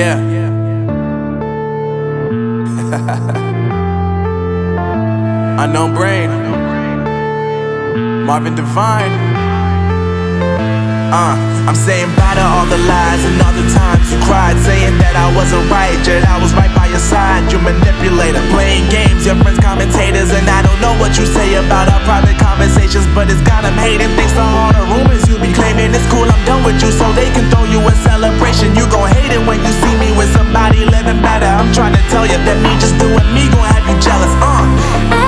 Yeah. Unknown brain. Marvin Divine. Uh, I'm saying bye to all the lies and all the times you cried, saying that I wasn't right, yet I was right by your side. You manipulator, playing games, your friends commentators, and I don't know what you say about our private conversations, but it's got them hating. Thanks to all the tell you that me just doing me gon' have you jealous. Uh.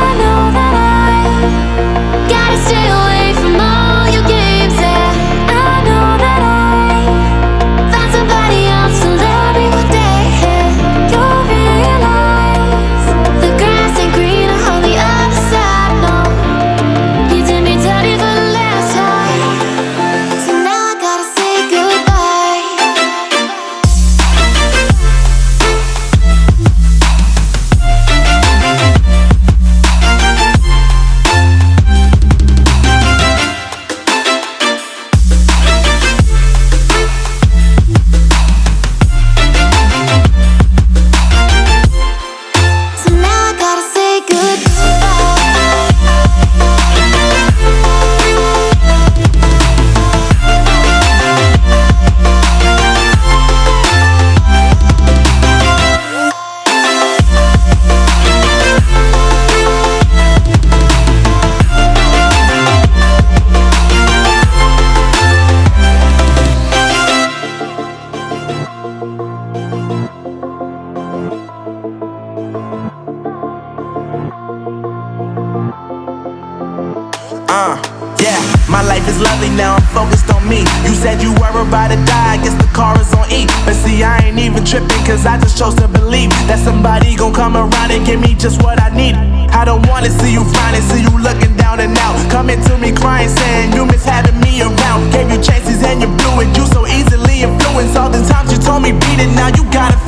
Uh, yeah, my life is lovely now, I'm focused on me. You said you were about to die, I guess the car is on E. But see, I ain't even tripping, cause I just chose to believe that somebody gon' come around and give me just what I need. I don't wanna see you finding, see you looking down and out. Coming to me crying, saying you miss having me around. Gave you chances and you blew it, you so easily influenced. All the times you told me beat it, now you gotta